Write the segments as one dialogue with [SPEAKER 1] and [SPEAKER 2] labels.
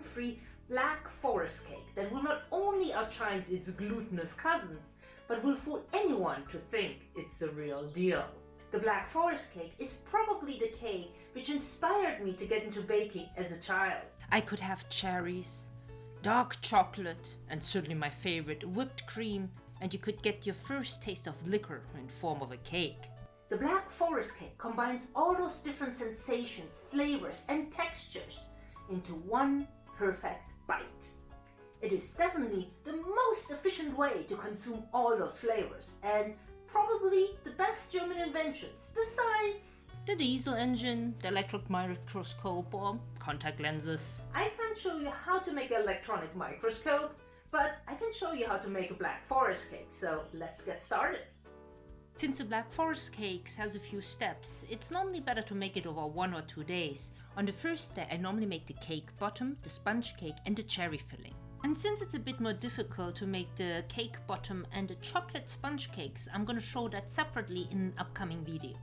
[SPEAKER 1] gluten-free black forest cake that will not only outshine its glutinous cousins, but will fool anyone to think it's the real deal. The Black Forest cake is probably the cake which inspired me to get into baking as a child.
[SPEAKER 2] I could have cherries, dark chocolate, and certainly my favorite, whipped cream, and you could get your first taste of liquor in form of a cake.
[SPEAKER 1] The Black Forest cake combines all those different sensations, flavors, and textures into one perfect bite. It is definitely the most efficient way to consume all those flavors and probably the best German inventions besides
[SPEAKER 2] the diesel engine, the electron microscope or contact lenses.
[SPEAKER 1] I can't show you how to make an electronic microscope, but I can show you how to make a black forest cake, so let's get started.
[SPEAKER 2] Since the Black Forest cakes has a few steps, it's normally better to make it over one or two days. On the first day I normally make the cake bottom, the sponge cake and the cherry filling. And since it's a bit more difficult to make the cake bottom and the chocolate sponge cakes, I'm going to show that separately in an upcoming video.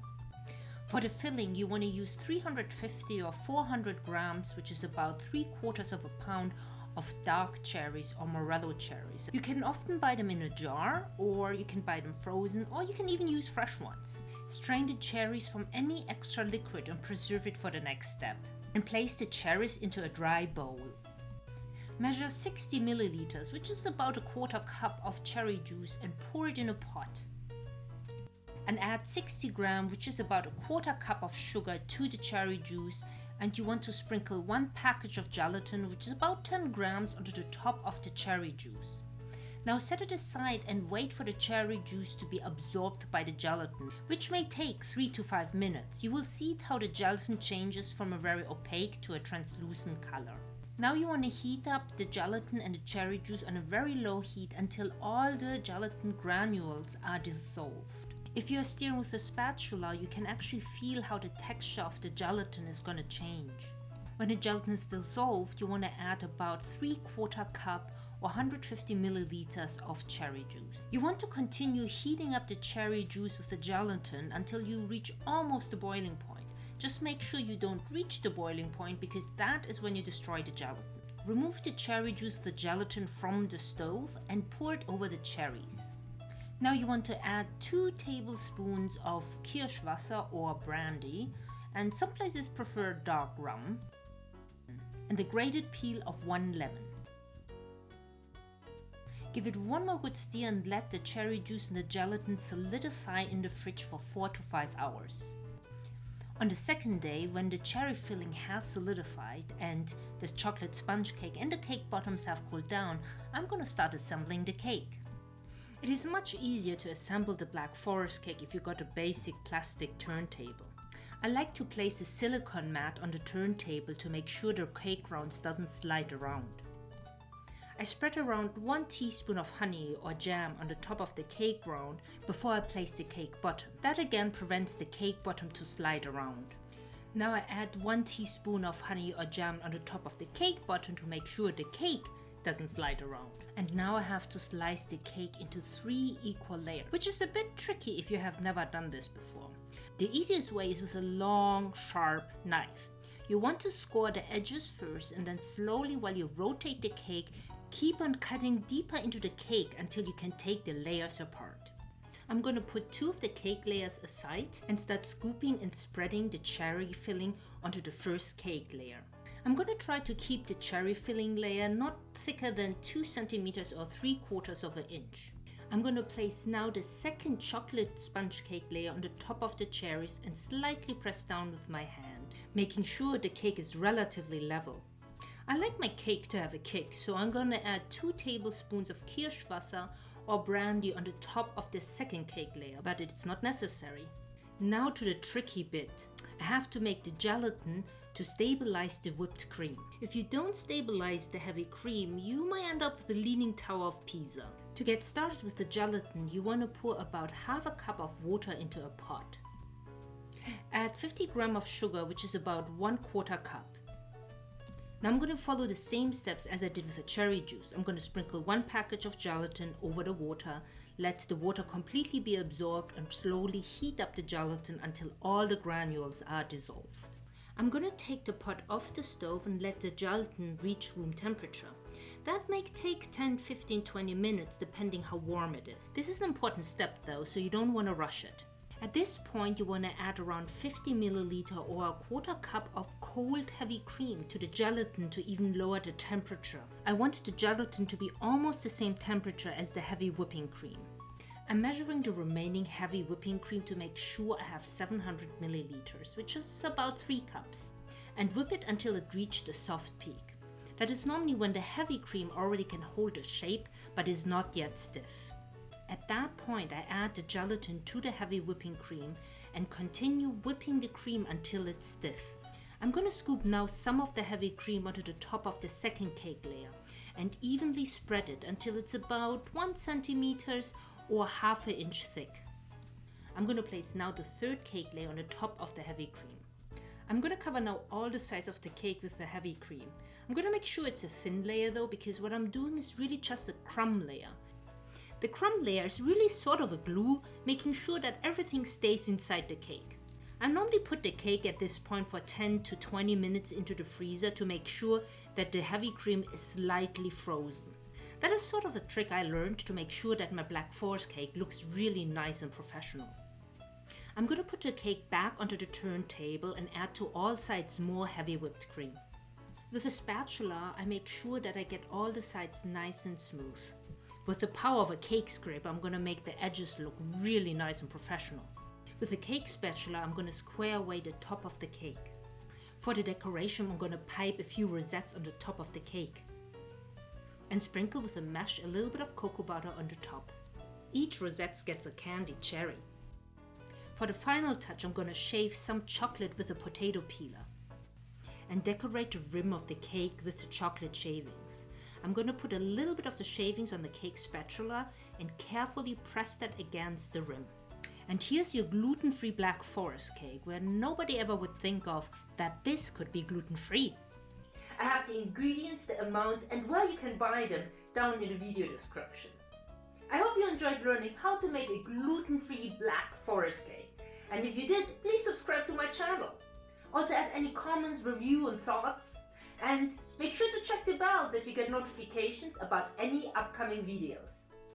[SPEAKER 2] For the filling, you want to use 350 or 400 grams, which is about 3 quarters of a pound of dark cherries or morello cherries. You can often buy them in a jar, or you can buy them frozen, or you can even use fresh ones. Strain the cherries from any extra liquid and preserve it for the next step. And place the cherries into a dry bowl. Measure 60 milliliters, which is about a quarter cup of cherry juice and pour it in a pot. And add 60 gram, which is about a quarter cup of sugar to the cherry juice and you want to sprinkle one package of gelatin, which is about 10 grams, onto the top of the cherry juice. Now set it aside and wait for the cherry juice to be absorbed by the gelatin, which may take 3 to 5 minutes. You will see how the gelatin changes from a very opaque to a translucent color. Now you want to heat up the gelatin and the cherry juice on a very low heat until all the gelatin granules are dissolved. If you're stirring with a spatula, you can actually feel how the texture of the gelatin is going to change. When the gelatin is dissolved, you want to add about 3 quarter cup or 150 milliliters of cherry juice. You want to continue heating up the cherry juice with the gelatin until you reach almost the boiling point. Just make sure you don't reach the boiling point because that is when you destroy the gelatin. Remove the cherry juice the gelatin from the stove and pour it over the cherries. Now you want to add 2 tablespoons of Kirschwasser or brandy and some places prefer dark rum and the grated peel of 1 lemon. Give it one more good stir and let the cherry juice and the gelatin solidify in the fridge for 4 to 5 hours. On the second day, when the cherry filling has solidified and the chocolate sponge cake and the cake bottoms have cooled down, I'm gonna start assembling the cake. It is much easier to assemble the Black Forest cake if you got a basic plastic turntable. I like to place a silicone mat on the turntable to make sure the cake rounds doesn't slide around. I spread around 1 teaspoon of honey or jam on the top of the cake round before I place the cake bottom. That again prevents the cake bottom to slide around. Now I add 1 teaspoon of honey or jam on the top of the cake bottom to make sure the cake doesn't slide around. And now I have to slice the cake into three equal layers, which is a bit tricky if you have never done this before. The easiest way is with a long, sharp knife. You want to score the edges first and then slowly while you rotate the cake, Keep on cutting deeper into the cake until you can take the layers apart. I'm gonna put two of the cake layers aside and start scooping and spreading the cherry filling onto the first cake layer. I'm gonna try to keep the cherry filling layer not thicker than 2 centimeters or 3 quarters of an inch. I'm gonna place now the second chocolate sponge cake layer on the top of the cherries and slightly press down with my hand, making sure the cake is relatively level. I like my cake to have a kick, so I'm gonna add 2 tablespoons of Kirschwasser or brandy on the top of the second cake layer, but it's not necessary. Now to the tricky bit. I have to make the gelatin to stabilize the whipped cream. If you don't stabilize the heavy cream, you might end up with the Leaning Tower of Pisa. To get started with the gelatin, you want to pour about half a cup of water into a pot. Add 50 gram of sugar, which is about 1 quarter cup. Now I'm going to follow the same steps as I did with the cherry juice. I'm going to sprinkle one package of gelatin over the water, let the water completely be absorbed and slowly heat up the gelatin until all the granules are dissolved. I'm gonna take the pot off the stove and let the gelatin reach room temperature. That may take 10, 15, 20 minutes depending how warm it is. This is an important step though, so you don't want to rush it. At this point, you want to add around 50 milliliter or a quarter cup of cold heavy cream to the gelatin to even lower the temperature. I want the gelatin to be almost the same temperature as the heavy whipping cream. I'm measuring the remaining heavy whipping cream to make sure I have 700 milliliters, which is about 3 cups, and whip it until it reached a soft peak. That is normally when the heavy cream already can hold a shape but is not yet stiff. At that point, I add the gelatin to the heavy whipping cream and continue whipping the cream until it's stiff. I'm gonna scoop now some of the heavy cream onto the top of the second cake layer and evenly spread it until it's about 1 centimeters or half an inch thick. I'm gonna place now the third cake layer on the top of the heavy cream. I'm gonna cover now all the sides of the cake with the heavy cream. I'm gonna make sure it's a thin layer though because what I'm doing is really just a crumb layer. The crumb layer is really sort of a glue, making sure that everything stays inside the cake. I normally put the cake at this point for 10 to 20 minutes into the freezer to make sure that the heavy cream is slightly frozen. That is sort of a trick I learned to make sure that my Black Forest cake looks really nice and professional. I'm gonna put the cake back onto the turntable and add to all sides more heavy whipped cream. With a spatula, I make sure that I get all the sides nice and smooth. With the power of a cake scraper, I'm gonna make the edges look really nice and professional. With a cake spatula, I'm gonna square away the top of the cake. For the decoration, I'm gonna pipe a few rosettes on the top of the cake. And sprinkle with a mesh a little bit of cocoa butter on the top. Each rosette gets a candied cherry. For the final touch, I'm gonna shave some chocolate with a potato peeler. And decorate the rim of the cake with the chocolate shavings. I'm going to put a little bit of the shavings on the cake spatula and carefully press that against the rim. And here's your gluten-free Black Forest cake, where nobody ever would think of that this could be gluten-free.
[SPEAKER 1] I have the ingredients, the amount and where you can buy them down in the video description. I hope you enjoyed learning how to make a gluten-free Black Forest cake. And if you did, please subscribe to my channel. Also add any comments, review and thoughts. And make sure to check the bell so that you get notifications about any upcoming videos.